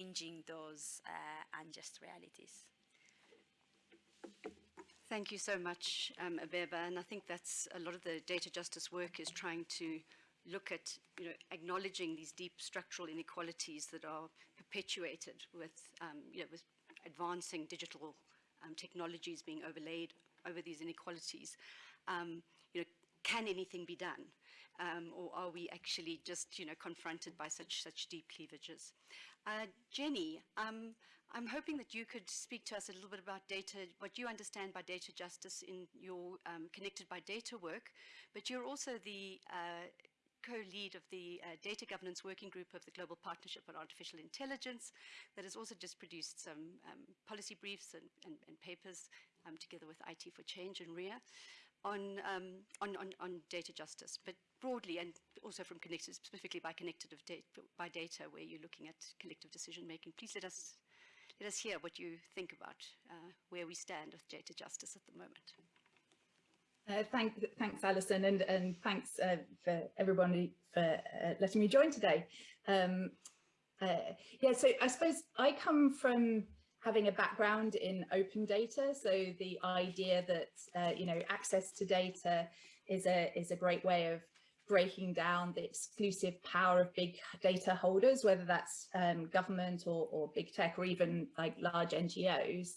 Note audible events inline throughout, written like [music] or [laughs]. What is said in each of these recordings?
changing those uh, unjust realities. Thank you so much, um, Abeba. And I think that's a lot of the data justice work is trying to look at, you know, acknowledging these deep structural inequalities that are perpetuated with, um, you know, with advancing digital um, technologies being overlaid over these inequalities. Um, you know, can anything be done? Um, or are we actually just, you know, confronted by such such deep cleavages? Uh, Jenny, um, I'm hoping that you could speak to us a little bit about data, what you understand by data justice in your um, connected by data work, but you're also the uh, co-lead of the uh, Data Governance Working Group of the Global Partnership on Artificial Intelligence that has also just produced some um, policy briefs and, and, and papers um, together with IT for Change and RIA on, um, on, on, on, data justice, but broadly and also from connected, specifically by connected data, by data where you're looking at collective decision making. Please let us, let us hear what you think about uh, where we stand with data justice at the moment. Uh, thank, thanks, Alison, and, and thanks uh, for everybody for uh, letting me join today. Um, uh, yeah, so I suppose I come from having a background in open data. So the idea that, uh, you know, access to data is a, is a great way of breaking down the exclusive power of big data holders, whether that's um, government or, or, big tech or even like large NGOs,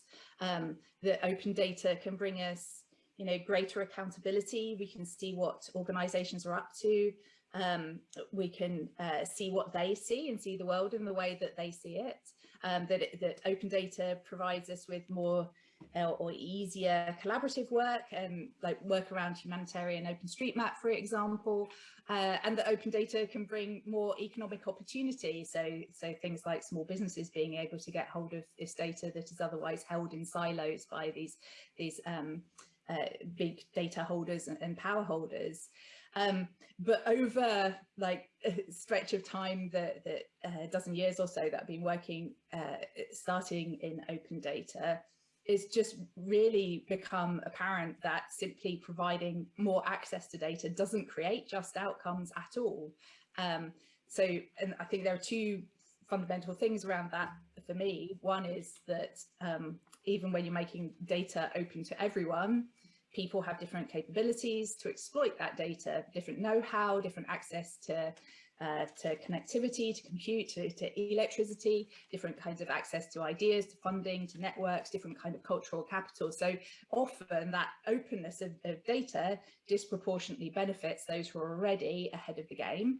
um, that open data can bring us you know, greater accountability. We can see what organizations are up to. Um, we can uh, see what they see and see the world in the way that they see it. Um, that, that open data provides us with more uh, or easier collaborative work and like work around humanitarian OpenStreetMap, for example, uh, and that open data can bring more economic opportunity. So, so things like small businesses being able to get hold of this data that is otherwise held in silos by these, these um, uh, big data holders and power holders. Um, but over like a stretch of time, that the uh, dozen years or so that I've been working, uh, starting in open data, it's just really become apparent that simply providing more access to data doesn't create just outcomes at all. Um, so, and I think there are two fundamental things around that for me. One is that um, even when you're making data open to everyone, people have different capabilities to exploit that data, different know-how, different access to, uh, to connectivity, to compute, to, to, electricity, different kinds of access to ideas, to funding, to networks, different kind of cultural capital. So often that openness of, of data disproportionately benefits those who are already ahead of the game.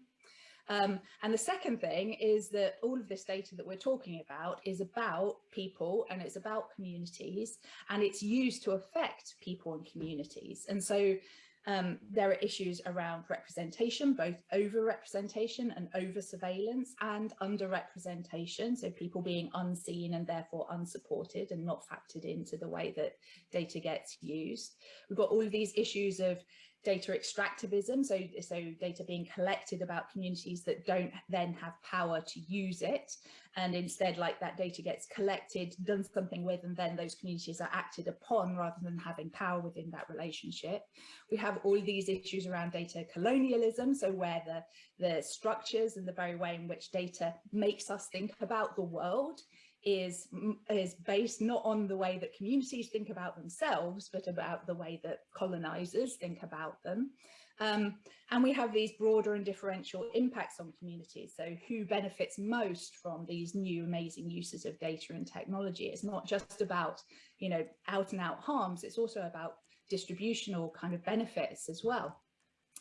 Um, and the second thing is that all of this data that we're talking about is about people and it's about communities and it's used to affect people and communities. And so um, there are issues around representation, both over-representation and over-surveillance and under-representation, so people being unseen and therefore unsupported and not factored into the way that data gets used. We've got all of these issues of data extractivism, so, so data being collected about communities that don't then have power to use it, and instead like that data gets collected, done something with, and then those communities are acted upon rather than having power within that relationship. We have all these issues around data colonialism, so where the, the structures and the very way in which data makes us think about the world is, is based not on the way that communities think about themselves, but about the way that colonizers think about them. Um, and we have these broader and differential impacts on communities. So who benefits most from these new amazing uses of data and technology? It's not just about, you know, out and out harms, it's also about distributional kind of benefits as well.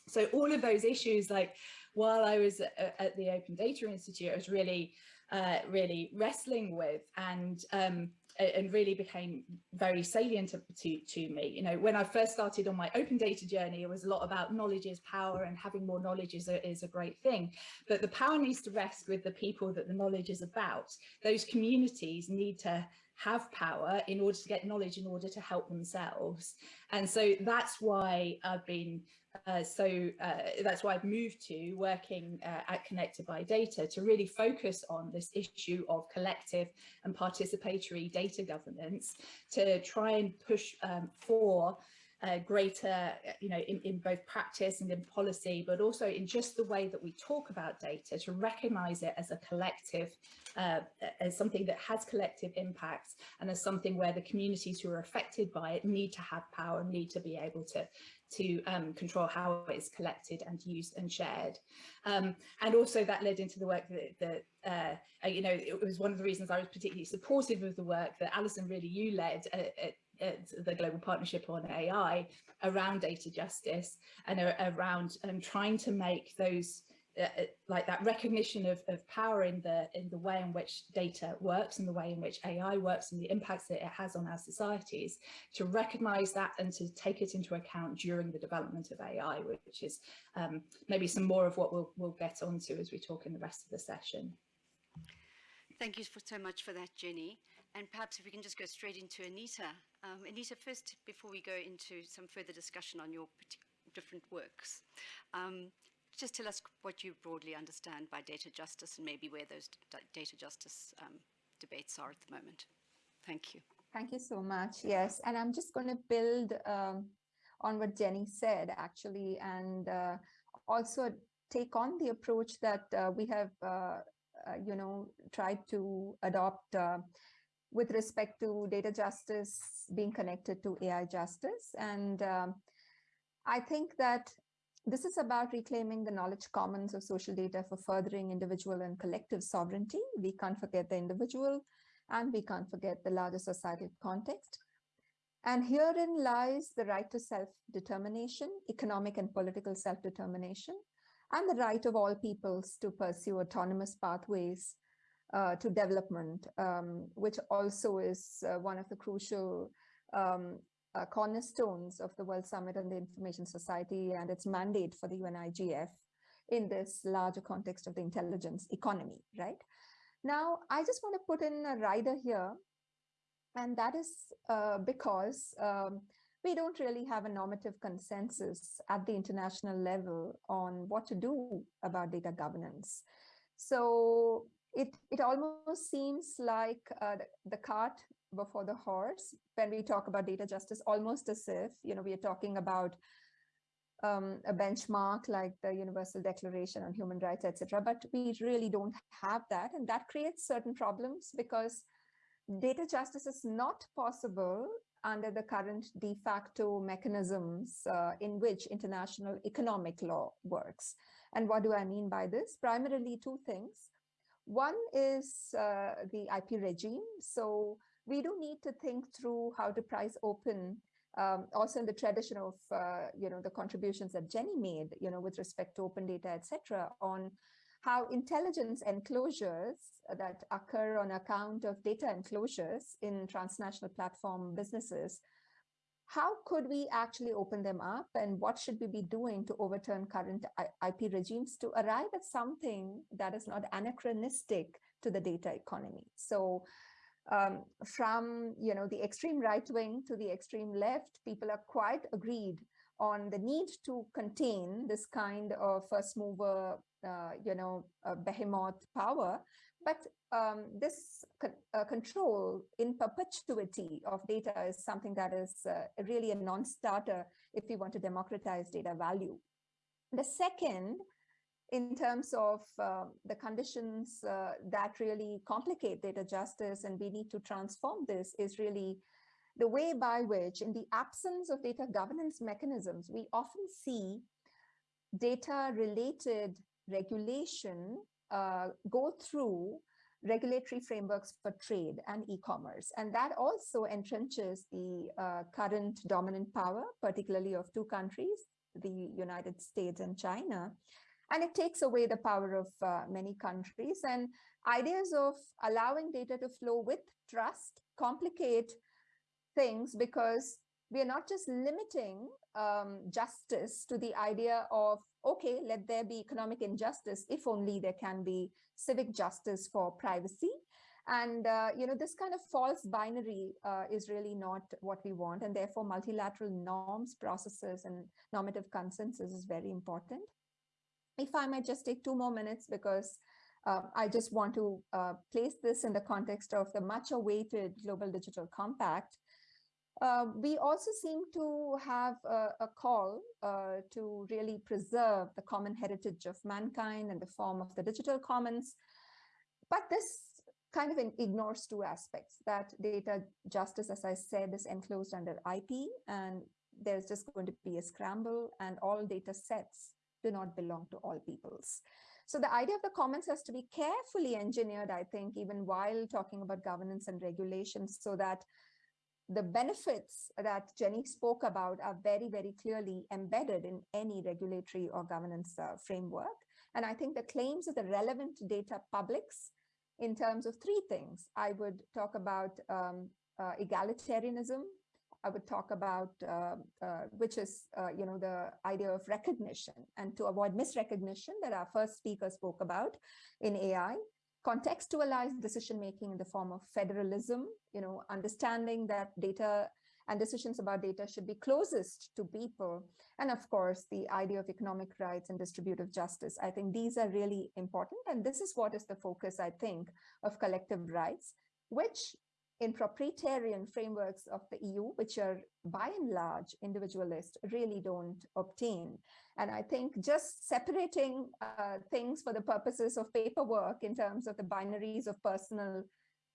So all of those issues, like while I was at the Open Data Institute, I was really uh, really wrestling with and um, and really became very salient to, to, me. You know, when I first started on my open data journey, it was a lot about knowledge is power and having more knowledge is a, is a great thing. But the power needs to rest with the people that the knowledge is about. Those communities need to have power in order to get knowledge in order to help themselves. And so that's why I've been uh, so uh, that's why I've moved to working uh, at Connected by Data to really focus on this issue of collective and participatory data governance to try and push um, for uh, greater, uh, you know, in, in both practice and in policy, but also in just the way that we talk about data to recognize it as a collective, uh, as something that has collective impacts and as something where the communities who are affected by it need to have power, need to be able to, to um, control how it's collected and used and shared. Um, and also that led into the work that, that uh, you know, it was one of the reasons I was particularly supportive of the work that Alison really you led at, at the Global Partnership on AI around data justice and around um, trying to make those uh, uh, like that recognition of, of power in the in the way in which data works and the way in which AI works and the impacts that it has on our societies to recognize that and to take it into account during the development of AI which is um, maybe some more of what we'll, we'll get onto as we talk in the rest of the session. Thank you for, so much for that, Jenny. And perhaps if we can just go straight into Anita. Um, Anita, first, before we go into some further discussion on your different works, um, just tell us what you broadly understand by data justice and maybe where those data justice um, debates are at the moment. Thank you. Thank you so much. Yes, and I'm just going to build um, on what Jenny said, actually, and uh, also take on the approach that uh, we have, uh, uh you know, tried to adopt uh, with respect to data justice being connected to AI justice. And um, I think that this is about reclaiming the knowledge commons of social data for furthering individual and collective sovereignty. We can't forget the individual and we can't forget the larger societal context. And herein lies the right to self-determination, economic and political self-determination, and the right of all peoples to pursue autonomous pathways uh, to development, um, which also is uh, one of the crucial um, uh, cornerstones of the World Summit on the Information Society and its mandate for the UNIGF in this larger context of the intelligence economy, right? Now, I just want to put in a rider here, and that is uh, because um, we don't really have a normative consensus at the international level on what to do about data governance. So it, it almost seems like uh, the, the cart before the horse when we talk about data justice, almost as if, you know, we are talking about um, a benchmark like the Universal Declaration on Human Rights, etc. But we really don't have that. And that creates certain problems because data justice is not possible under the current de facto mechanisms uh, in which international economic law works. And what do I mean by this? Primarily two things. One is uh, the IP regime. So we do need to think through how to prise open um, also in the tradition of, uh, you know, the contributions that Jenny made, you know, with respect to open data, etc., on how intelligence enclosures that occur on account of data enclosures in transnational platform businesses, how could we actually open them up and what should we be doing to overturn current IP regimes to arrive at something that is not anachronistic to the data economy? So um, from you know the extreme right wing to the extreme left, people are quite agreed on the need to contain this kind of first mover, uh, you know, uh, behemoth power. But um, this uh, control in perpetuity of data is something that is uh, really a non-starter if we want to democratize data value. The second in terms of uh, the conditions uh, that really complicate data justice and we need to transform this is really the way by which in the absence of data governance mechanisms, we often see data related regulation uh, go through regulatory frameworks for trade and e-commerce. And that also entrenches the uh, current dominant power, particularly of two countries, the United States and China, and it takes away the power of uh, many countries and ideas of allowing data to flow with trust complicate things because we are not just limiting um, justice to the idea of, okay, let there be economic injustice if only there can be civic justice for privacy. And, uh, you know, this kind of false binary uh, is really not what we want. And therefore, multilateral norms, processes, and normative consensus is very important if I might just take two more minutes because uh, I just want to uh, place this in the context of the much awaited Global Digital Compact. Uh, we also seem to have a, a call uh, to really preserve the common heritage of mankind in the form of the digital commons. But this kind of ignores two aspects that data justice, as I said, is enclosed under IP and there's just going to be a scramble and all data sets do not belong to all peoples. So the idea of the commons has to be carefully engineered, I think, even while talking about governance and regulations so that the benefits that Jeni spoke about are very, very clearly embedded in any regulatory or governance uh, framework. And I think the claims of the relevant data publics in terms of three things. I would talk about um, uh, egalitarianism, I would talk about, uh, uh, which is, uh, you know, the idea of recognition and to avoid misrecognition that our first speaker spoke about in AI, contextualized decision-making in the form of federalism, you know, understanding that data and decisions about data should be closest to people. And of course, the idea of economic rights and distributive justice. I think these are really important. And this is what is the focus, I think, of collective rights, which in proprietarian frameworks of the EU, which are by and large individualist, really don't obtain. And I think just separating uh, things for the purposes of paperwork in terms of the binaries of personal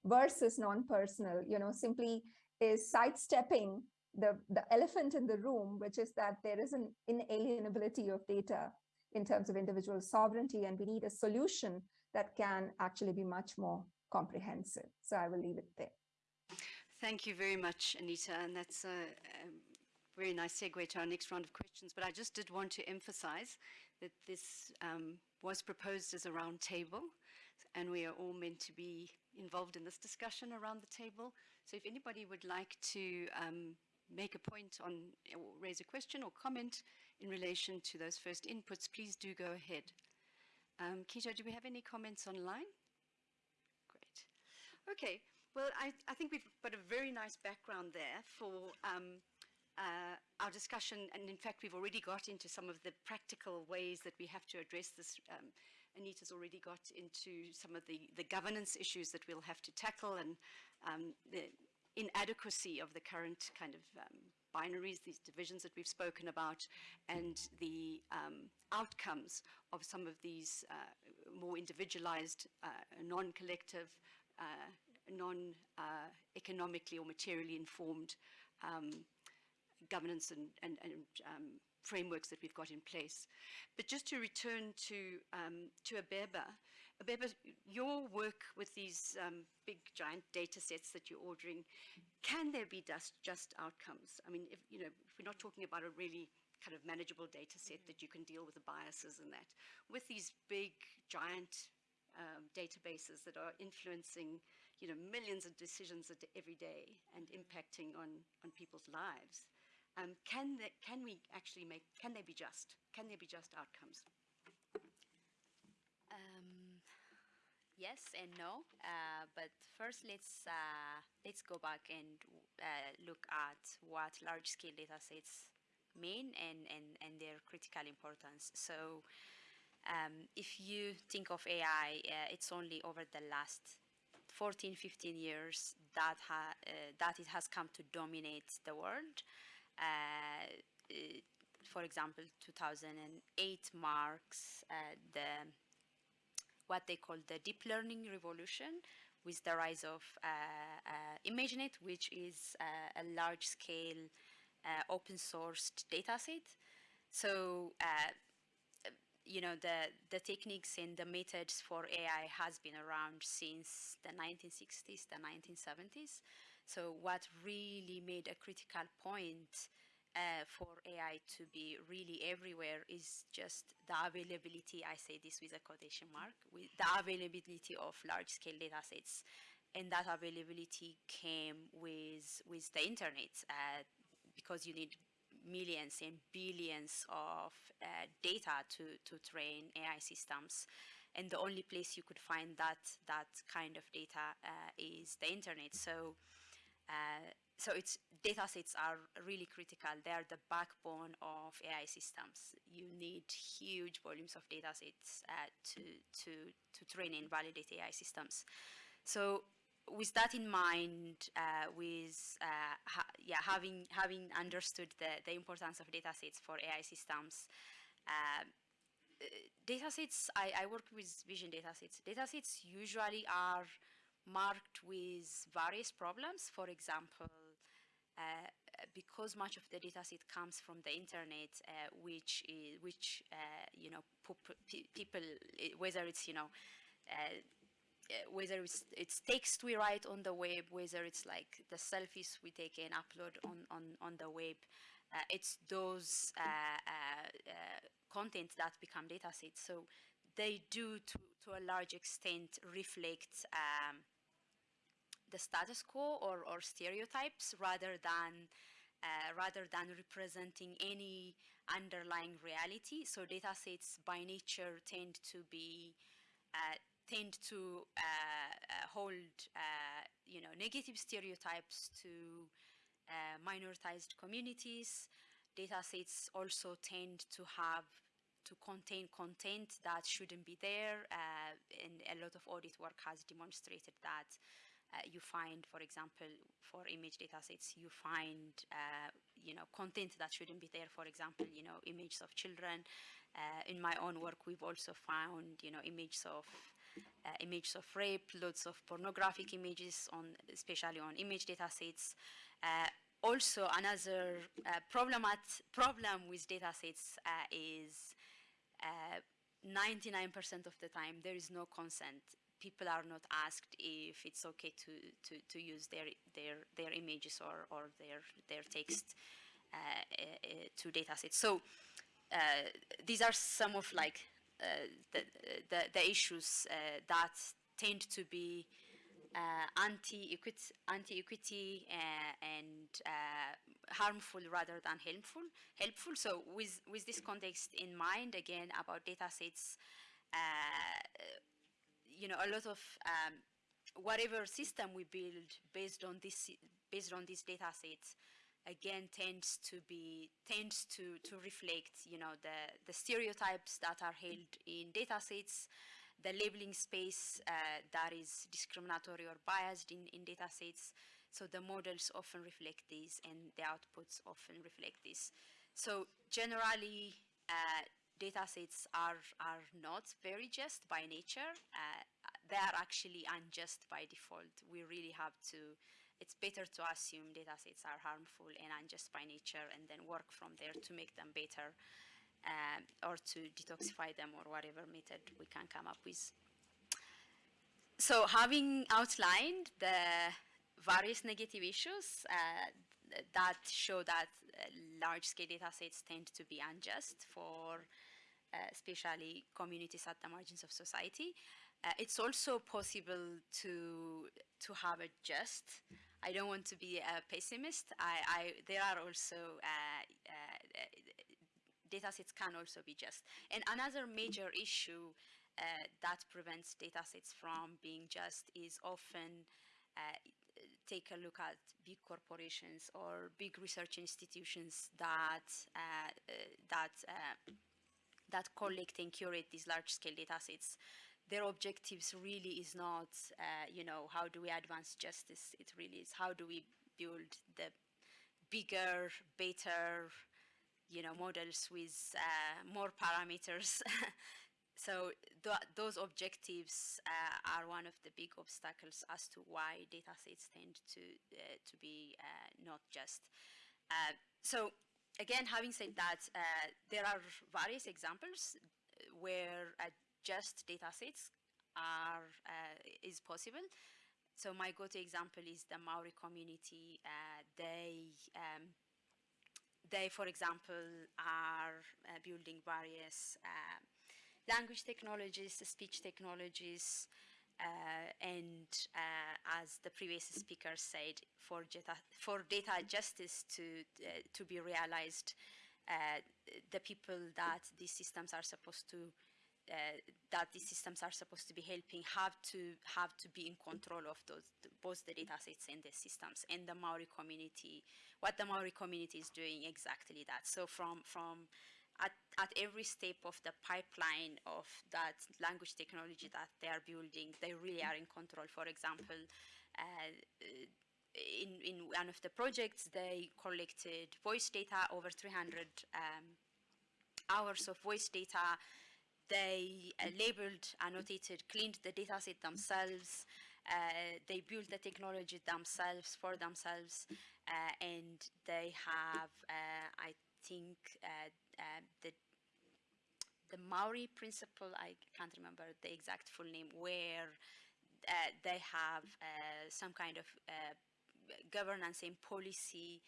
versus non-personal, you know, simply is sidestepping the, the elephant in the room, which is that there is an inalienability of data in terms of individual sovereignty, and we need a solution that can actually be much more comprehensive. So I will leave it there. Thank you very much, Anita, and that's a, a, very nice segue to our next round of questions. But I just did want to emphasize that this um, was proposed as a round table, and we are all meant to be involved in this discussion around the table. So if anybody would like to um, make a point on, or raise a question or comment in relation to those first inputs, please do go ahead. Um, do we have any comments online? Great. Okay. Well, I, I, think we've got a very nice background there for um, uh, our discussion. And in fact, we've already got into some of the practical ways that we have to address this. Um, Anita's already got into some of the, the governance issues that we'll have to tackle and um, the inadequacy of the current kind of um, binaries, these divisions that we've spoken about, and the um, outcomes of some of these uh, more individualized, uh, non-collective uh, non-economically uh, or materially informed um, governance and, and, and um, frameworks that we've got in place. But just to return to, um, to Abeba, Abeba, your work with these um, big giant data sets that you're ordering, can there be just, just outcomes? I mean, if, you know, if we're not talking about a really kind of manageable data set that you can deal with the biases and that. With these big, giant um, databases that are influencing you know, millions of decisions every day and impacting on, on people's lives. Um, can, they, can we actually make, can they be just? Can there be just outcomes? Um, yes and no, uh, but first let's, uh, let's go back and uh, look at what large-scale data sets mean and, and, and their critical importance. So um, if you think of AI, uh, it's only over the last 14, 15 years that, ha uh, that it has come to dominate the world. Uh, for example, 2008 marks uh, the what they call the deep learning revolution with the rise of uh, uh, ImageNet, which is uh, a large-scale open sourced dataset. So you know, the, the techniques and the methods for AI has been around since the 1960s, the 1970s. So what really made a critical point uh, for AI to be really everywhere is just the availability, I say this with a quotation mark, with the availability of large-scale data sets. And that availability came with, with the internet uh, because you need millions and billions of uh, data to, to train AI systems. And the only place you could find that, that kind of data uh, is the internet. So, uh, so it's data sets are really critical. They are the backbone of AI systems. You need huge volumes of data sets uh, to, to, to train and validate AI systems. So with that in mind, uh, with uh, ha yeah, having having understood the, the importance of datasets for AI systems, uh, datasets, I, I work with vision datasets. Datasets usually are marked with various problems. For example, uh, because much of the dataset comes from the internet, uh, which is, which uh, you know people, whether it's you know uh, whether it's, it's text we write on the web, whether it's like the selfies we take and upload on, on, on the web, uh, it's those uh, uh, uh content that become data sets. So they do, to, to a large extent, reflect um, the status quo or, or stereotypes rather than uh, rather than representing any underlying reality. So data sets by nature tend to be uh, tend to uh, uh, hold, uh, you know, negative stereotypes to minoritized communities. Data sets also tend to have to contain content that shouldn't be there, and a lot of audit work has demonstrated that. Uh, you find, for example, for image datasets, you find, uh, you know, content that shouldn't be there. For example, you know, images of children. Uh, in my own work, we've also found, you know, images of uh, images of rape, loads of pornographic images, on, especially on image data sets. Uh, also, another uh, problem, at, problem with data sets uh, is 99% uh, of the time there is no consent. People are not asked if it's okay to, to, to use their, their, their images or, or their, their text uh, to data sets. So these are some of like the, the, the, issues uh, that tend to be uh, anti-equity anti -equity, and harmful rather than helpful. Helpful. So with, with this context in mind, again, about data sets, you know, a lot of um, whatever system we build based on this based on these data sets again tends to be tends to to reflect you know the the stereotypes that are held in data sets the labeling space uh, that is discriminatory or biased in, in data sets. So the models often reflect this and the outputs often reflect this. So generally, uh, data sets are, are not very just by nature. Uh, they are actually unjust by default. We really have to it's better to assume data sets are harmful and unjust by nature and then work from there to make them better um, or to detoxify them or whatever method we can come up with. So having outlined the various negative issues uh, that show that uh, large-scale data sets tend to be unjust for uh, especially communities at the margins of society, uh, it's also possible to to have a just I don't want to be a pessimist. I, I there are also uh, uh, data sets can also be just. And another major issue uh, that prevents data sets from being just is often uh, take a look at big corporations or big research institutions that uh, that that collect and curate these large-scale data sets their objectives really is not, uh, you know, how do we advance justice? It really is how do we build the bigger, better, you know, models with uh, more parameters. [laughs] so th those objectives uh, are one of the big obstacles as to why data sets tend to, uh, to be uh, not just. Uh, so again, having said that, there are various examples where just data sets are, uh, is possible. So my go-to example is the Maori community. Uh, they, um, they, for example, are uh, building various uh, language technologies, speech technologies, uh, and uh, as the previous speaker said, for data, for data justice to, to be realized, the people that these systems are supposed to uh, that these systems are supposed to be helping have to have to be in control of those both the data sets and the systems and the Maori community what the Maori community is doing exactly that so from from at, at every step of the pipeline of that language technology that they are building they really are in control for example uh, in, in one of the projects, they collected voice data, over 300 um, hours of voice data. They uh, labeled, annotated, cleaned the dataset themselves. Uh, they built the technology themselves for themselves, uh, and they have, uh, I think, uh, uh, the the Maori principle. I can't remember the exact full name, where they have some kind of governance and policy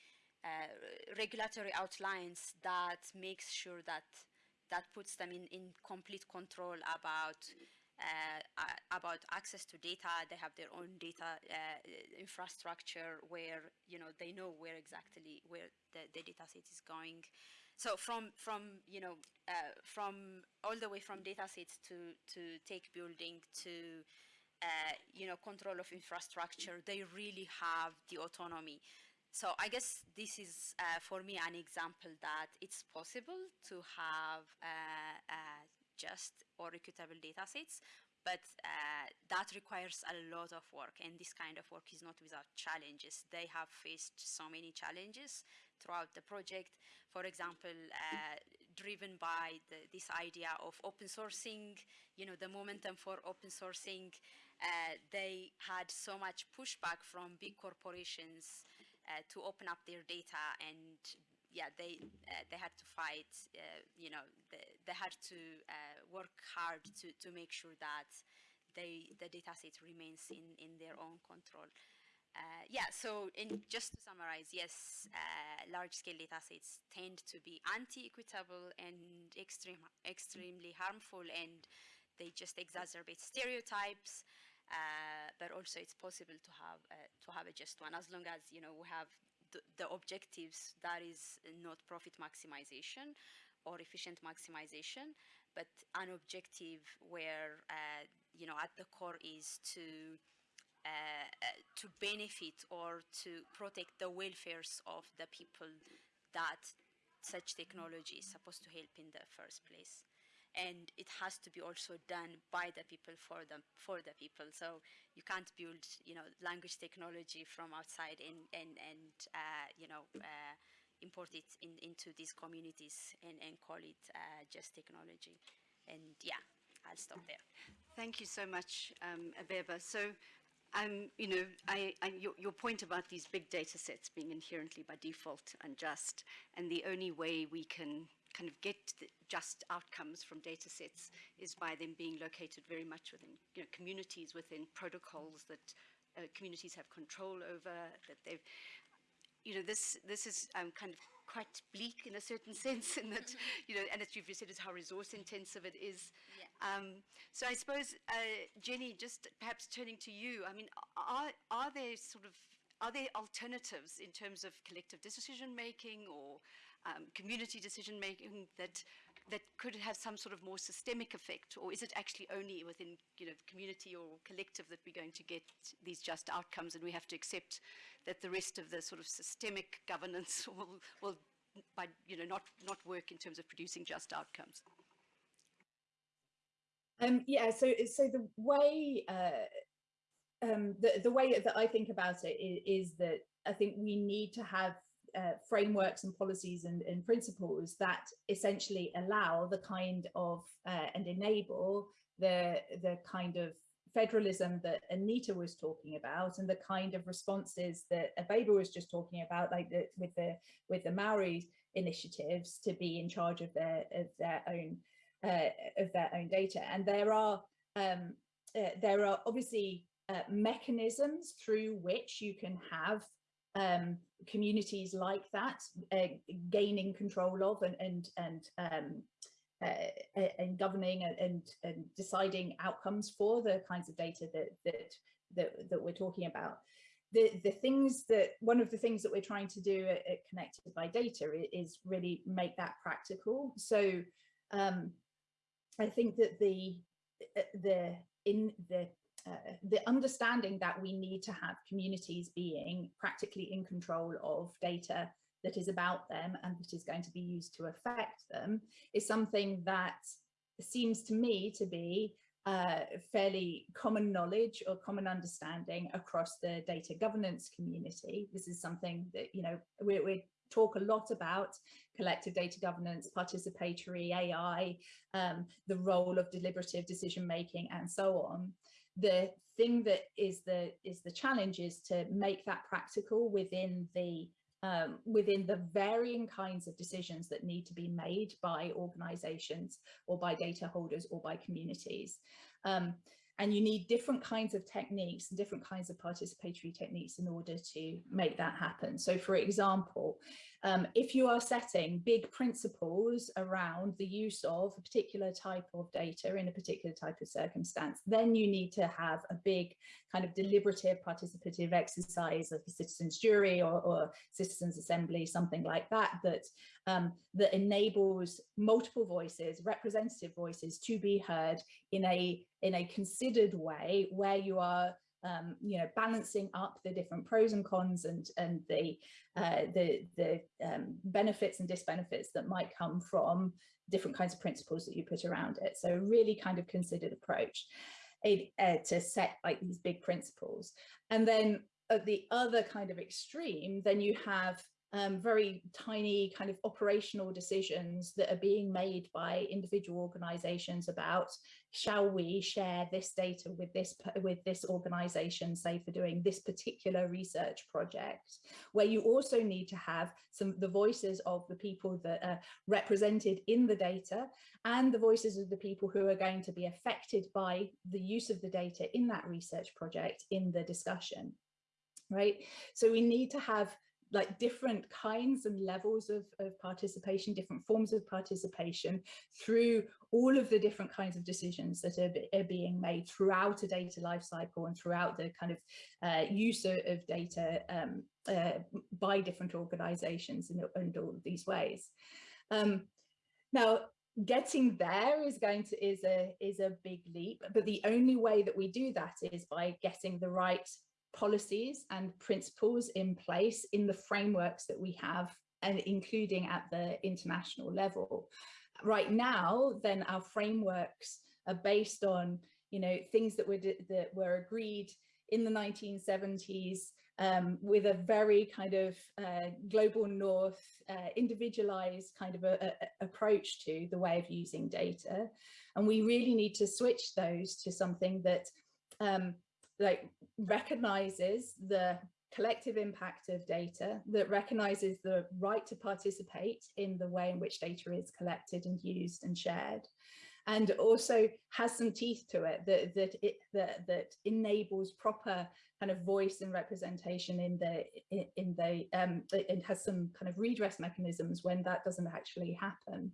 regulatory outlines that makes sure that that puts them in, in complete control about uh, about access to data. They have their own data uh, infrastructure where you know they know where exactly where the, the data set is going. So from from you know uh, from all the way from data sets to to take building to uh, you know, control of infrastructure, they really have the autonomy. So I guess this is, uh, for me, an example that it's possible to have uh, uh just or equitable data sets, but uh, that requires a lot of work and this kind of work is not without challenges. They have faced so many challenges throughout the project. For example, uh, driven by the, this idea of open sourcing, you know, the momentum for open sourcing, uh, they had so much pushback from big corporations uh, to open up their data and yeah, they uh, they had to fight. Uh, you know, they, they had to uh, work hard to to make sure that they the data set remains in in their own control. Uh, yeah, so in, just to summarize, yes, uh, large-scale data sets tend to be anti-equitable and extreme, extremely harmful, and they just exacerbate stereotypes. Uh, but also, it's possible to have to have a just one as long as you know we have the, the objectives that is not profit maximization or efficient maximization, but an objective where, uh, you know, at the core is to uh, uh, to benefit or to protect the welfares of the people that such technology is supposed to help in the first place and it has to be also done by the people for them for the people. So you can't build you know language technology from outside and and and uh, you know uh, import it in, into these communities and, and call it uh, just technology. And yeah I'll stop there. Thank you so much um, Abeba. So um, you know, I, I, your, your, point about these big data sets being inherently by default unjust, and the only way we can kind of get just outcomes from data sets is by them being located very much within you know, communities, within protocols that uh, communities have control over, that they've, you know, this, this is um, kind of quite bleak in a certain [laughs] sense in that, you know, and as you've said, is how resource intensive it is. Yeah. Um, so I suppose, uh, Jeni, just perhaps turning to you, I mean, are, are there sort of, are there alternatives in terms of collective decision making or um, community decision making that that could have some sort of more systemic effect, or is it actually only within you know community or collective that we're going to get these just outcomes, and we have to accept that the rest of the sort of systemic [laughs] governance [laughs] will will by you know not not work in terms of producing just outcomes. Um, yeah, so so the way uh, um, the the way that I think about it is, is that I think we need to have uh, frameworks and policies and, and, principles that essentially allow the kind of uh, and enable the the kind of federalism that Anita was talking about and the kind of responses that Abeba was just talking about, like the, with the with the Maori initiatives to be in charge of their of their own uh, of their own data. And there are um, uh, there are obviously uh, mechanisms through which you can have um, communities like that uh, gaining control of and and and um, uh, and governing and, and deciding outcomes for the kinds of data that that that, that we're talking about. The, the things that one of the things that we're trying to do at, at connected by data is really make that practical so um, i think that the the in the uh, the understanding that we need to have communities being practically in control of data that is about them and that is going to be used to affect them is something that seems to me to be uh, fairly common knowledge or common understanding across the data governance community. This is something that, you know, we, we talk a lot about collective data governance, participatory AI, um, the role of deliberative decision making and so on. The thing that is the is the challenge is to make that practical within the um, within the varying kinds of decisions that need to be made by organizations or by data holders or by communities. Um, and you need different kinds of techniques and different kinds of participatory techniques in order to make that happen. So for example, um, if you are setting big principles around the use of a particular type of data in a particular type of circumstance, then you need to have a big kind of deliberative participative exercise of a citizens jury or, or citizens assembly, something like that, that, um, that enables multiple voices, representative voices to be heard in a, in a considered way where you are um, you know, balancing up the different pros and cons and and the uh, the the um, benefits and disbenefits that might come from different kinds of principles that you put around it. So really kind of considered approach uh, to set like these big principles. And then at the other kind of extreme, then you have um, very tiny kind of operational decisions that are being made by individual organizations about shall we share this data with this with this organization say for doing this particular research project? Where you also need to have some the voices of the people that are represented in the data and the voices of the people who are going to be affected by the use of the data in that research project in the discussion right? So we need to have like different kinds and levels of, of participation, different forms of participation through all of the different kinds of decisions that are, are being made throughout a data lifecycle and throughout the kind of uh, use of, of data um, uh, by different organizations in, in, all of these ways. Um, now, getting there is going to is a is a big leap but the only way that we do that is by getting the right policies and principles in place in the frameworks that we have and including at the international level. Right now, then our frameworks are based on, you know, things that were that were agreed in the 1970s um, with a very kind of uh, global north, uh, individualized kind of a, a, approach to the way of using data. And we really need to switch those to something that um, like recognizes the collective impact of data that recognizes the right to participate in the way in which data is collected and used and shared and also has some teeth to it that that it that, that enables proper kind of voice and representation in the in, the um it has some kind of redress mechanisms when that doesn't actually happen.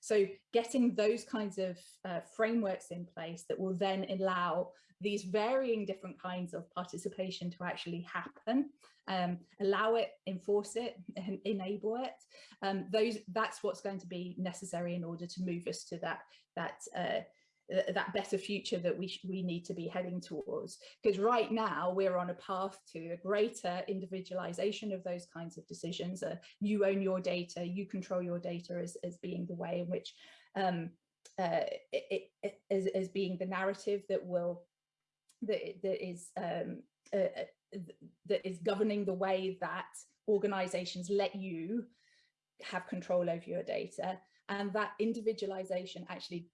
So getting those kinds of uh, frameworks in place that will then allow these varying different kinds of participation to actually happen, um, allow it, enforce it, [laughs] and enable it. Um, those that's what's going to be necessary in order to move us to that that uh, that better future that we we need to be heading towards because right now we're on a path to a greater individualization of those kinds of decisions uh, you own your data you control your data as, as being the way in which um, uh, it, it, as, as being the narrative that will that, that is um, uh, uh that is governing the way that organizations let you have control over your data and that individualization actually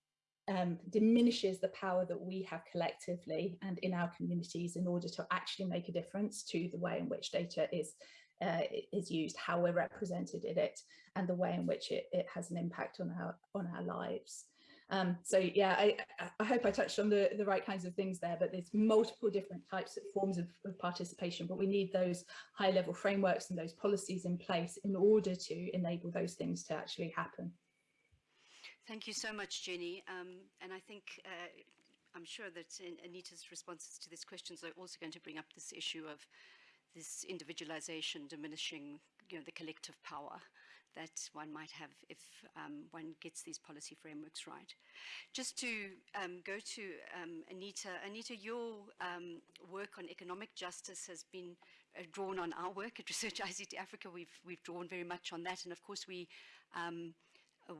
um, diminishes the power that we have collectively and in our communities in order to actually make a difference to the way in which data is uh, is used, how we're represented in it, and the way in which it, it has an impact on our on our lives. Um, so yeah, I, I hope I touched on the, the right kinds of things there, but there's multiple different types of forms of, of participation, but we need those high level frameworks and those policies in place in order to enable those things to actually happen. Thank you so much, Jeni. Um, and I think uh, I'm sure that Anita's responses to these questions are also going to bring up this issue of this individualization diminishing you know, the collective power that one might have if um, one gets these policy frameworks right. Just to um, go to um, Anita, Anita, your um, work on economic justice has been uh, drawn on our work at Research ICT Africa. We've, we've drawn very much on that. And of course, we um,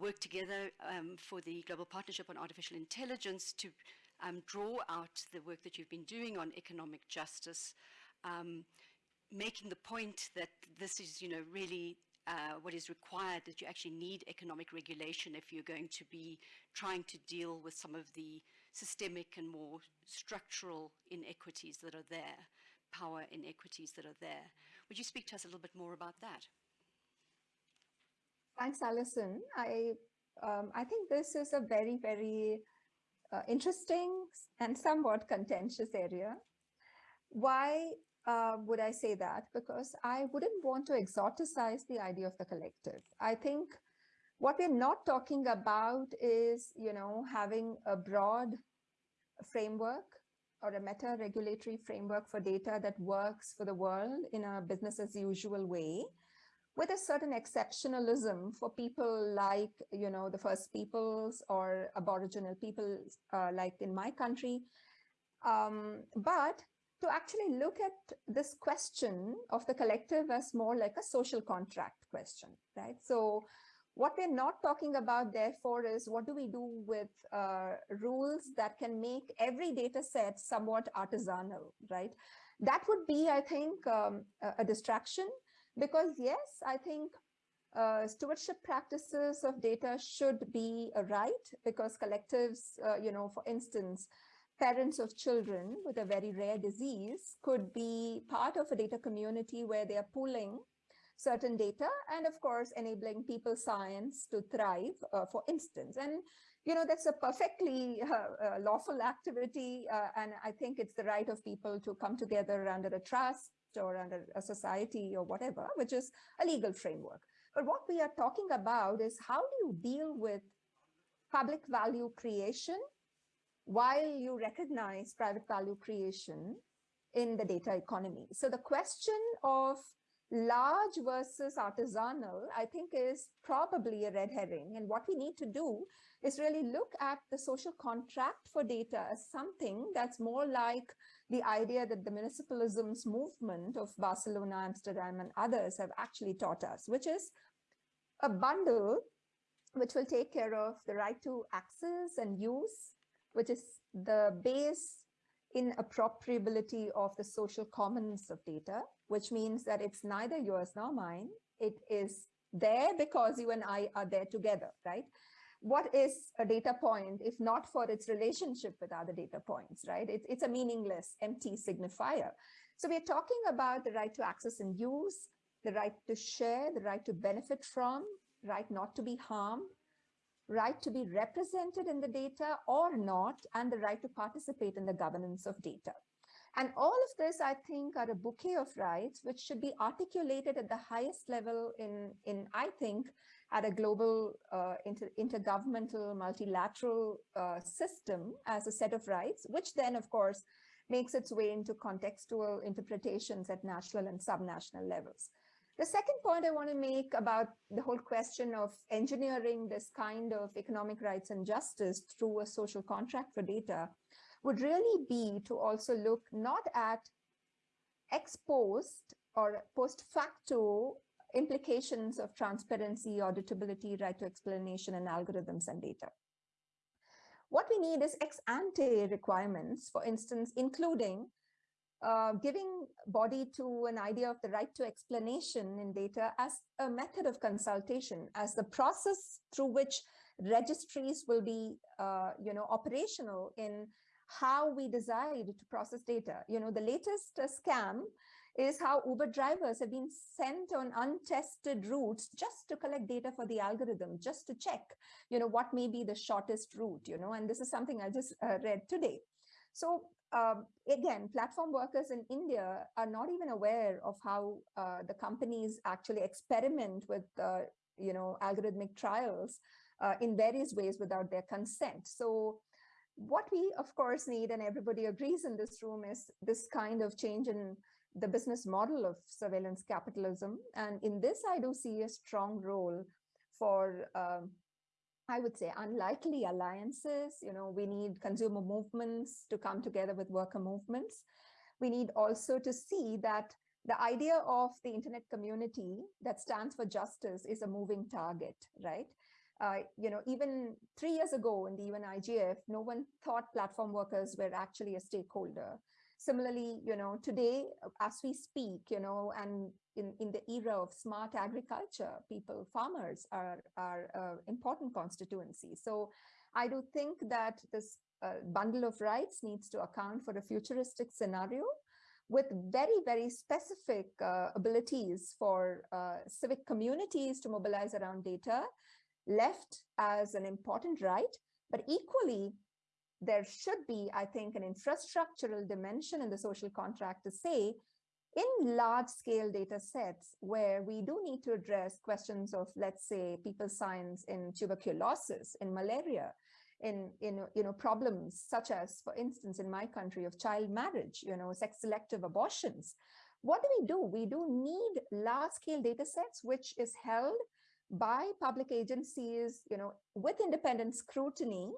work together um, for the Global Partnership on Artificial Intelligence to draw out the work that you've been doing on economic justice, making the point that this is, you know, really uh, what is required, that you actually need economic regulation if you're going to be trying to deal with some of the systemic and more structural inequities that are there, power inequities that are there. Would you speak to us a little bit more about that? Thanks, Alison. I um, I think this is a very, very uh, interesting and somewhat contentious area. Why uh, would I say that? Because I wouldn't want to exoticize the idea of the collective. I think what we're not talking about is, you know, having a broad framework or a meta regulatory framework for data that works for the world in a business as usual way with a certain exceptionalism for people like, you know, the First Peoples or Aboriginal people uh, like in my country. Um, but to actually look at this question of the collective as more like a social contract question, right? So what we're not talking about, therefore, is what do we do with uh, rules that can make every data set somewhat artisanal, right? That would be, I think, um, a, distraction because yes, I think uh, stewardship practices of data should be a right because collectives, uh, you know, for instance, parents of children with a very rare disease could be part of a data community where they are pooling certain data and of course enabling people science to thrive uh, for instance and you know that's a perfectly [laughs] uh, uh, lawful activity uh, and i think it's the right of people to come together under a trust or under a society or whatever, which is a legal framework. But what we are talking about is how do you deal with public value creation while you recognize private value creation in the data economy. So the question of large versus artisanal, I think is probably a red herring. And what we need to do is really look at the social contract for data as something that's more like the idea that the municipalisms movement of Barcelona, Amsterdam, and others have actually taught us, which is a bundle which will take care of the right to access and use, which is the base inappropriability of the social commons of data, which means that it's neither yours nor mine. It is there because you and I are there together, right? what is a data point if not for its relationship with other data points, right? It, it's a meaningless, empty signifier. So we're talking about the right to access and use, the right to share, the right to benefit from, right not to be harmed, right to be represented in the data or not, and the right to participate in the governance of data. And all of this, I think, are a bouquet of rights which should be articulated at the highest level in, in I think, at a global uh, inter intergovernmental multilateral uh, system as a set of rights, which then, of course, makes its way into contextual interpretations at national and subnational levels. The second point I want to make about the whole question of engineering this kind of economic rights and justice through a social contract for data would really be to also look not at ex post or post facto implications of transparency, auditability, right to explanation, and algorithms and data. What we need is ex ante requirements, for instance, including uh, giving body to an idea of the right to explanation in data as a method of consultation, as the process through which registries will be, uh, you know, operational in how we decide to process data. You know, the latest uh, scam is how Uber drivers have been sent on untested routes just to collect data for the algorithm, just to check, you know, what may be the shortest route, you know, and this is something I just uh, read today. So um, again, platform workers in India are not even aware of how uh, the companies actually experiment with, uh, you know, algorithmic trials uh, in various ways without their consent. So what we, of course, need, and everybody agrees in this room, is this kind of change in the business model of surveillance capitalism. And in this, I do see a strong role for, um, I would say, unlikely alliances. You know, we need consumer movements to come together with worker movements. We need also to see that the idea of the internet community that stands for justice is a moving target, right? uh, you know, even three years ago in the UN IGF, no one thought platform workers were actually a stakeholder. Similarly, you know, today, as we speak, you know, and in, in the era of smart agriculture, people, farmers are, are uh, important constituencies. So I do think that this uh, bundle of rights needs to account for a futuristic scenario with very, very specific uh, abilities for uh, civic communities to mobilize around data left as an important right, but equally there should be, I think, an infrastructural dimension in the social contract to say in large scale data sets where we do need to address questions of, let's say, people science in tuberculosis, in malaria, in, in you know, problems such as, for instance, in my country of child marriage, you know, sex selective abortions. What do we do? We do need large scale data sets, which is held by public agencies, you know, with independent scrutiny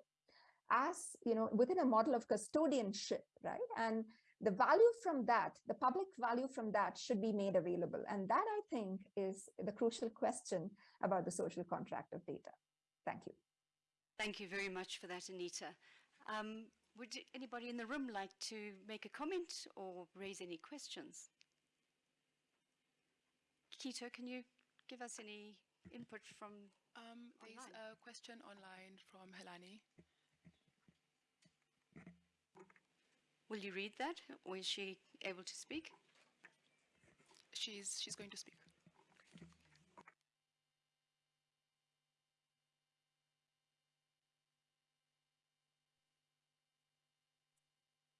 as, you know, within a model of custodianship, right? And the value from that, the public value from that should be made available. And that I think is the crucial question about the social contract of data. Thank you. Thank you very much for that, Anita. Um, would anybody in the room like to make a comment or raise any questions? Kito, can you give us any input from um, There's online? a question online from Helani. Will you read that? Or is she able to speak? She's, she's going to speak.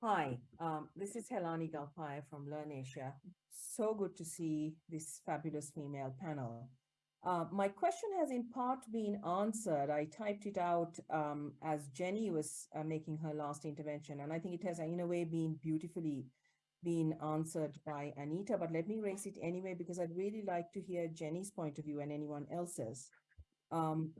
Hi, um, this is Helani Galpaya from LIRNEasia. So good to see this fabulous female panel. Uh, my question has in part been answered. I typed it out um, as Jeni was uh, making her last intervention, and I think it has, in a way, been beautifully been answered by Anita, but let me raise it anyway, because I'd really like to hear Jeni's point of view and anyone else's. Um,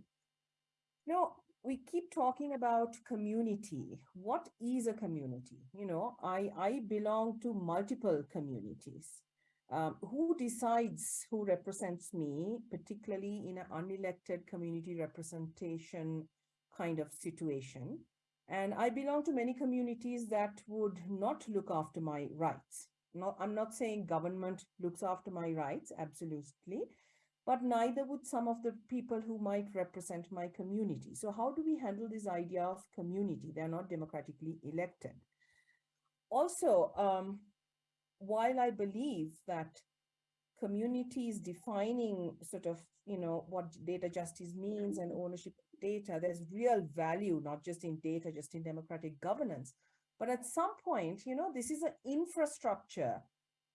you know, we keep talking about community. What is a community? You know, I, I belong to multiple communities. Um, who decides who represents me, particularly in an unelected community representation kind of situation? And I belong to many communities that would not look after my rights. Not, I'm not saying government looks after my rights, absolutely, but neither would some of the people who might represent my community. So how do we handle this idea of community? They're not democratically elected. Also, um, while I believe that communities defining sort of, you know, what data justice means and ownership of data, there's real value, not just in data, just in democratic governance. But at some point, you know, this is an infrastructure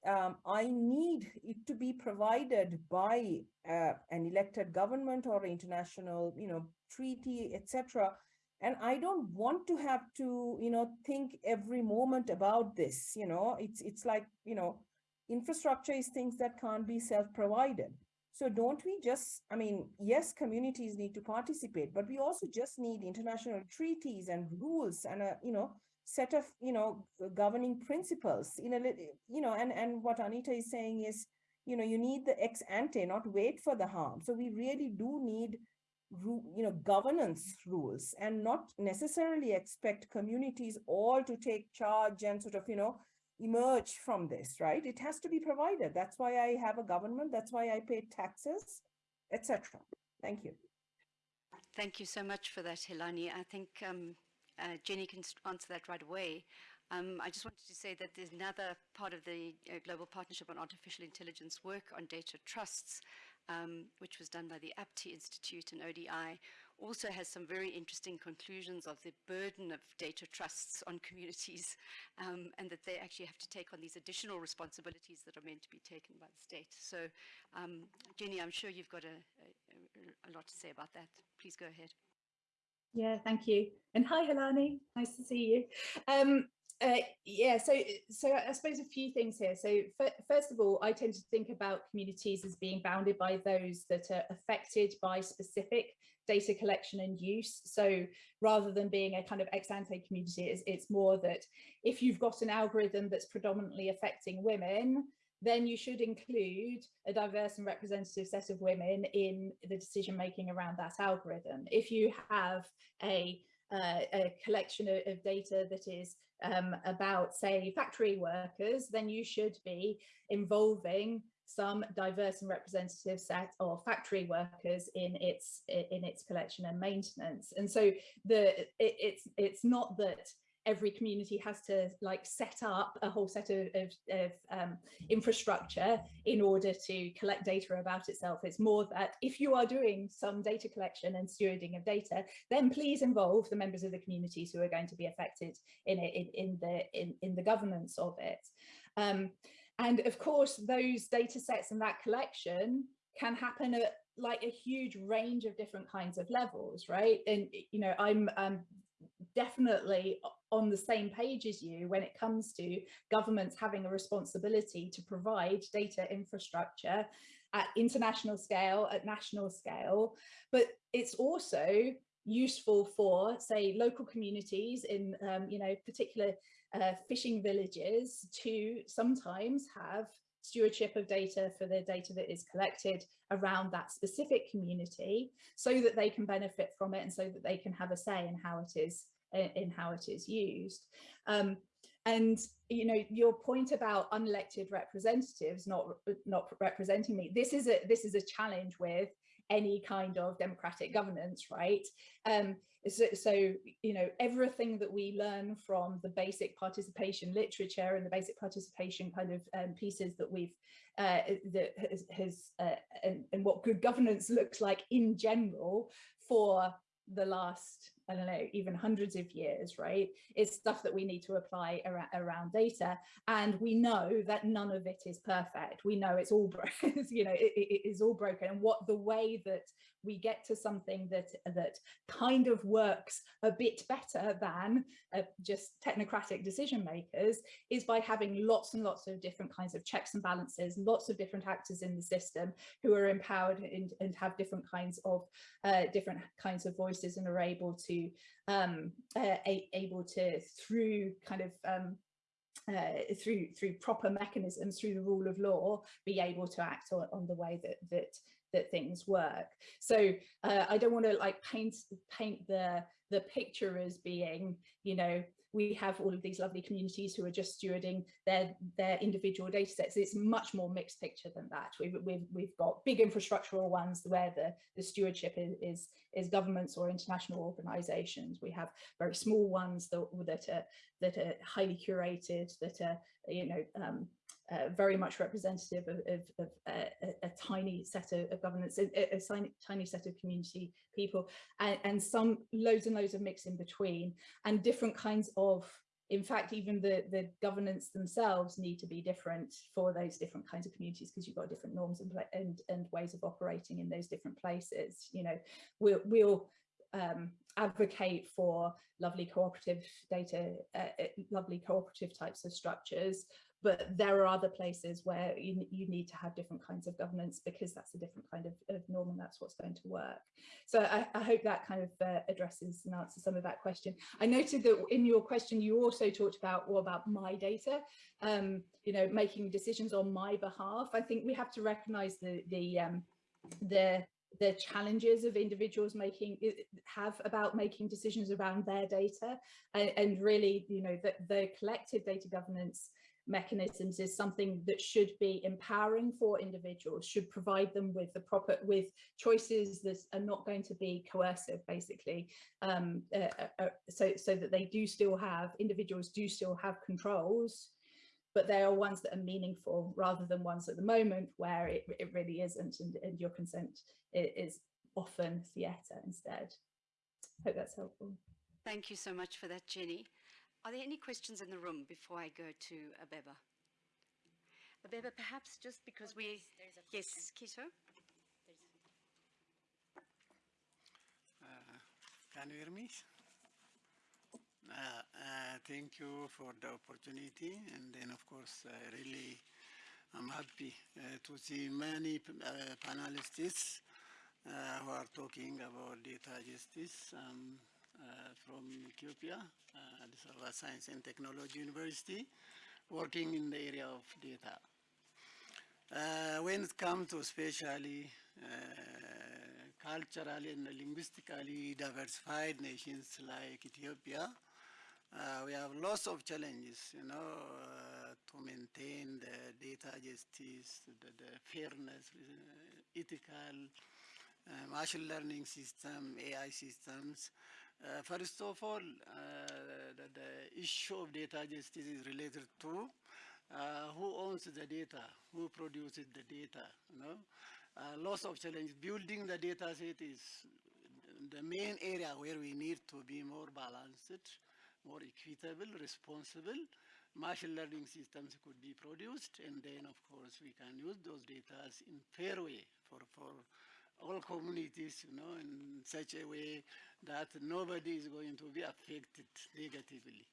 um, I need it to be provided by uh, an elected government or international, you know, treaty, etc. And I don't want to have to, you know, think every moment about this. You know, it's it's like, you know, infrastructure is things that can't be self-provided. So don't we just, I mean, yes, communities need to participate, but we also just need international treaties and rules and, a, you know, set of you know governing principles you know you know and and what anita is saying is you know you need the ex ante not wait for the harm so we really do need you know governance rules and not necessarily expect communities all to take charge and sort of you know emerge from this right? It has to be provided. That's why i have a government. That's why i pay taxes etc thank you. Thank you so much for that Helani. i think um, uh, Jeni can answer that right away. Um, I just wanted to say that there's another part of the uh, Global Partnership on Artificial Intelligence work on data trusts, um, which was done by the Aapti Institute and ODI, also has some very interesting conclusions of the burden of data trusts on communities [laughs] um, and that they actually have to take on these additional responsibilities that are meant to be taken by the state. So, um, Jeni, I'm sure you've got a, a, a lot to say about that. Please go ahead. Yeah, thank you. And hi, Helani. Nice to see you. Um, uh, yeah, so so I suppose a few things here. So first of all, I tend to think about communities as being bounded by those that are affected by specific data collection and use. So rather than being a kind of ex ante community, it's, it's more that if you've got an algorithm that's predominantly affecting women, then you should include a diverse and representative set of women in the decision making around that algorithm. If you have a, uh, a collection of, of, data that is um, about, say, factory workers, then you should be involving some diverse and representative set of factory workers in its in its collection and maintenance. And so the it, it's it's not that every community has to like set up a whole set of, of, of um, infrastructure in order to collect data about itself. It's more that if you are doing some data collection and stewarding of data, then please involve the members of the communities who are going to be affected in it, in, in the in, in the governance of it. Um, and of course, those data sets and that collection can happen at like a huge range of different kinds of levels, right? And, you know, I'm um, definitely on the same page as you when it comes to governments having a responsibility to provide data infrastructure at international scale, at national scale, but it's also useful for say local communities in um, you know particular uh, fishing villages to sometimes have stewardship of data for the data that is collected around that specific community so that they can benefit from it and so that they can have a say in how it is in how it is used. Um, and you know your point about unelected representatives not not representing me this is a this is a challenge with any kind of democratic governance right um so, so you know everything that we learn from the basic participation literature and the basic participation kind of um, pieces that we've uh, that has, has uh, and, and what good governance looks like in general for the last I don't know, even hundreds of years, right? It's stuff that we need to apply around, around data. And we know that none of it is perfect. We know it's all broken, [laughs] you know, it, it is all broken. And what the way that we get to something that that kind of works a bit better than uh, just technocratic decision makers is by having lots and lots of different kinds of checks and balances, lots of different actors in the system who are empowered and, and have different kinds of uh, different kinds of voices and are able to um, uh, able to through kind of um, uh, through through proper mechanisms through the rule of law be able to act on, on the way that that that things work. So uh, i don't want to like paint paint the the picture as being you know we have all of these lovely communities who are just stewarding their their individual data sets. It's much more mixed picture than that. We've, we've, we've got big infrastructural ones where the, the stewardship is, is, is governments or international organizations. We have very small ones that, that, are, that are highly curated, that are, you know, um, uh, very much representative of, of, of uh, a, a, tiny set of, of governance, a, a, tiny, tiny set of community people, and, and some loads and loads of mix in between, and different kinds of in fact, even the, the governance themselves need to be different for those different kinds of communities because you've got different norms and, and, and ways of operating in those different places. You know, we'll, we'll um, advocate for lovely cooperative data, uh, uh lovely cooperative types of structures, but there are other places where you, you need to have different kinds of governance because that's a different kind of, of norm and that's what's going to work. So I, I hope that kind of uh, addresses and answers some of that question. I noted that in your question, you also talked about what about my data, um, you know, making decisions on my behalf. I think we have to recognize the, the, um, the the challenges of individuals making have about making decisions around their data and, and really you know the, the collective data governance mechanisms is something that should be empowering for individuals, should provide them with the proper, with choices that are not going to be coercive, basically, um, uh, uh, uh, so, so that they do still have, individuals do still have controls, but they are ones that are meaningful rather than ones at the moment where it, it really isn't and, and your consent is often theatre instead. Hope that's helpful. Thank you so much for that, Jeni. Are there any questions in the room before I go to Abeba? Abeba, perhaps just because oh, we... There's, there's yes, Kito? Uh, can you hear me? Uh, uh, thank you for the opportunity and then of course uh, really I'm happy uh, to see many uh, panelists who are talking about data justice. Um, uh, from Ethiopia, uh, Addis Ababa Science and Technology University, working in the area of data. Uh, when it comes to especially uh, culturally and linguistically diversified nations like Ethiopia, uh, we have lots of challenges, you know, uh, to maintain the data justice, the, the fairness, uh, ethical, machine learning system, AI systems. First of all, uh, the, the issue of data justice is related to uh, who owns the data, who produces the data, you know. Uh, lots of challenges. Building the data set is the main area where we need to be more balanced, more equitable, responsible. Machine learning systems could be produced, and then, of course, we can use those data in fair way for, for all communities, you know, in such a way that nobody is going to be affected negatively.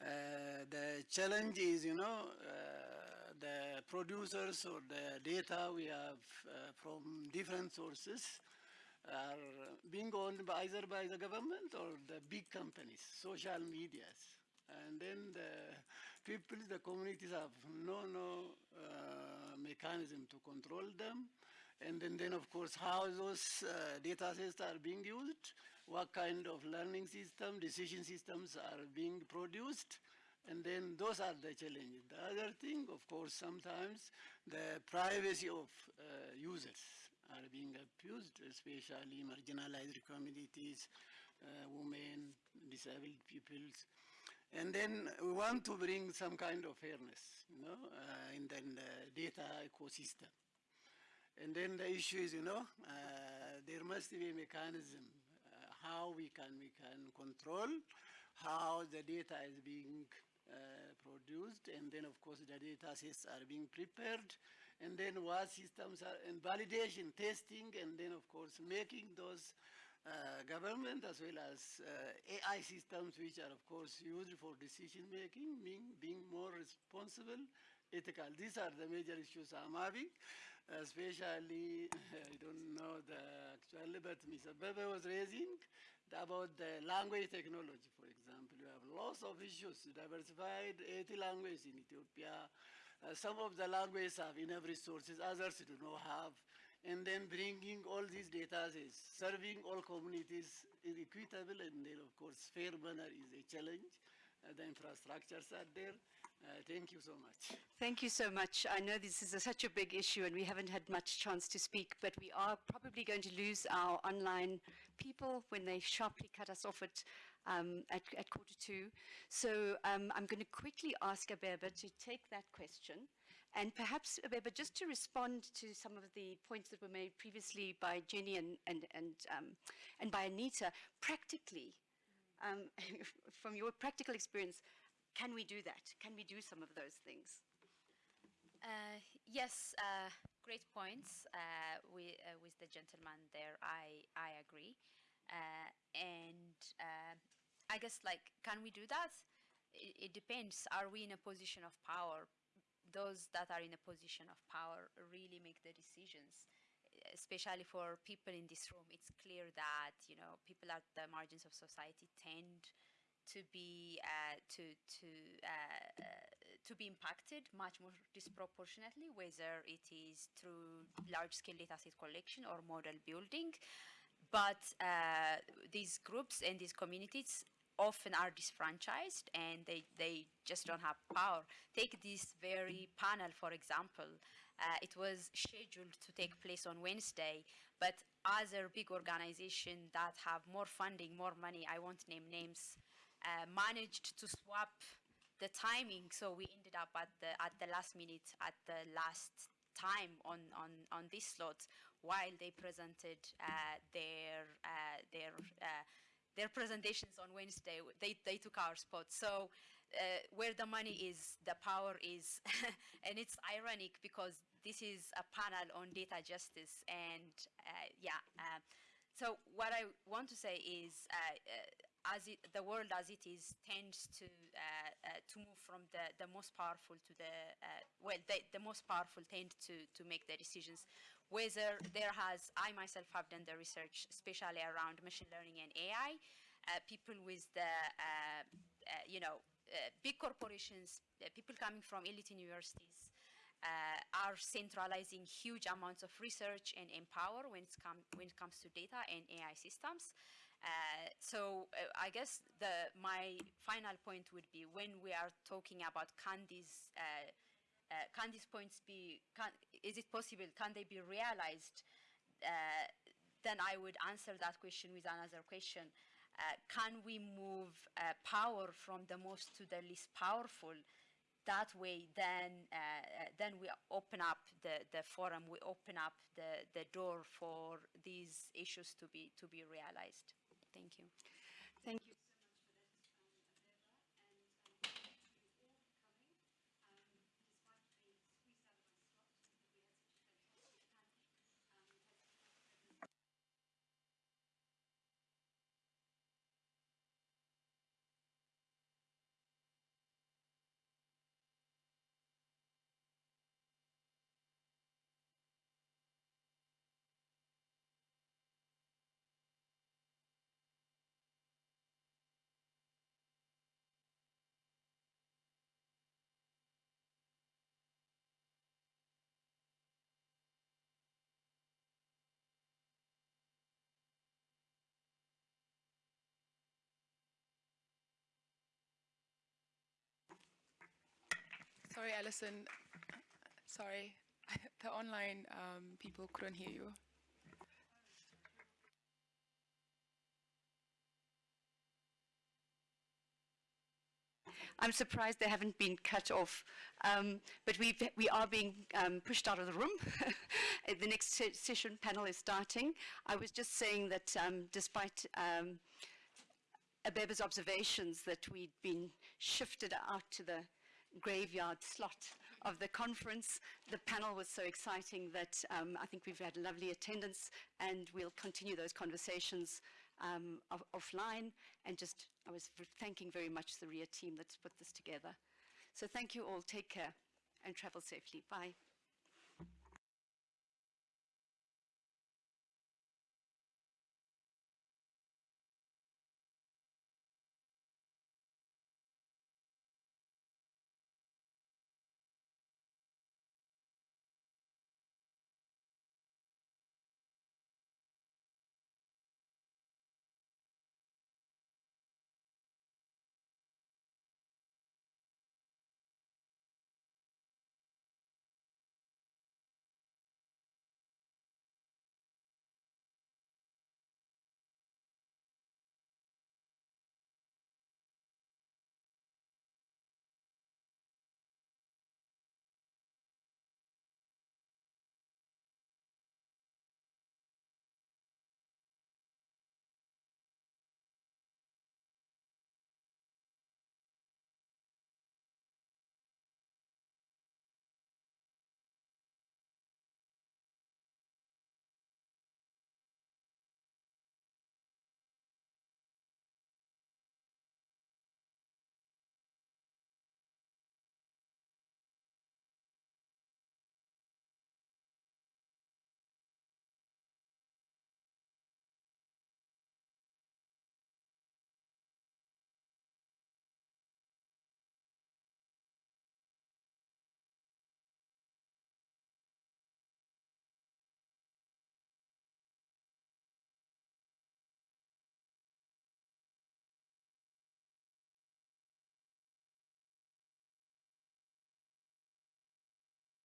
Uh, the challenge is, you know, uh, the producers or the data we have uh, from different sources are being owned by either by the government or the big companies, social medias. And then the people, the communities have no, no uh, mechanism to control them. And then, then of course, how those uh, data sets are being used, what kind of learning system, decision systems are being produced, and then those are the challenges. The other thing, of course, sometimes the privacy of uh, users are being abused, especially marginalized communities, uh, women, disabled peoples. And then we want to bring some kind of fairness, you know, uh, in the, data ecosystem. And then the issue is, you know, uh, there must be a mechanism how we can we can control how the data is being uh, produced, and then of course the data sets are being prepared, and then what systems are and validation, testing, and then of course making those uh, government as well as uh, AI systems which are of course used for decision making, being, being more responsible, ethical. These are the major issues I'm having especially, [laughs] I don't know the actually, but Mr. Bebe was raising about the language technology, for example. You have lots of issues, diversified 80 languages in Ethiopia. Uh, some of the languages have enough resources, others do not have. And then bringing all these data is serving all communities is equitable and then of course fair manner is a challenge. Uh, the infrastructures are there. Uh, thank you so much. Thank you so much. I know this is a, such a big issue and we haven't had much chance to speak, but we are probably going to lose our online people when they sharply cut us off at, um, at, at, quarter to. So um, I'm going to quickly ask Abeba to take that question. And perhaps, Abeba, just to respond to some of the points that were made previously by Jeni and, and, and, um, and by Anita, practically, um, [laughs] from your practical experience, can we do that? Can we do some of those things? Uh, yes, uh, great points uh, with, uh, with the gentleman there. I, I agree. Uh, and I guess, like, can we do that? It, it, depends. Are we in a position of power? Those that are in a position of power really make the decisions. Especially for people in this room, it's clear that you know people at the margins of society tend to be uh, to to uh, uh, to be impacted much more disproportionately, whether it is through large-scale data set collection or model building. But uh, these groups and these communities often are disfranchised and they, they just don't have power. Take this very panel, for example. Uh, it was scheduled to take place on Wednesday, but other big organizations that have more funding, more money, I won't name names, uh, managed to swap the timing, so we ended up at the at the last minute, at the last time on on on this slot, while they presented uh, their uh, their uh, their presentations on Wednesday. They they took our spot. So. Uh, where the money is, the power is, [laughs] and it's ironic because this is a panel on data justice, and yeah. so what I want to say is, as it, the world as it is tends to uh, uh, to move from the, the most powerful to the uh, well the, the most powerful tend to to make the decisions whether there has I myself have done the research especially around machine learning and AI uh, people with the uh, uh, you know big corporations people coming from elite universities uh, are centralizing huge amounts of research and empower when, come, when it comes to data and AI systems. Uh, so uh, I guess the, my final point would be when we are talking about can these, uh, uh, can these points be, can, is it possible, can they be realized? Then I would answer that question with another question. Can we move power from the most to the least powerful? That way, then, then we open up the, the forum, we open up the, the door for these issues to be, to be realized. Thank you. Thank you. Sorry, Alison. Sorry, [laughs] the online um, people couldn't hear you. I'm surprised they haven't been cut off, um, but we we are being um, pushed out of the room. [laughs] the next se session panel is starting. I was just saying that um, despite um, Abeba's observations that we'd been shifted out to the graveyard slot of the conference. The panel was so exciting that um, I think we've had lovely attendance and we'll continue those conversations um, off offline and just I was thanking very much the RIA team that's put this together. So thank you all, take care and travel safely. Bye.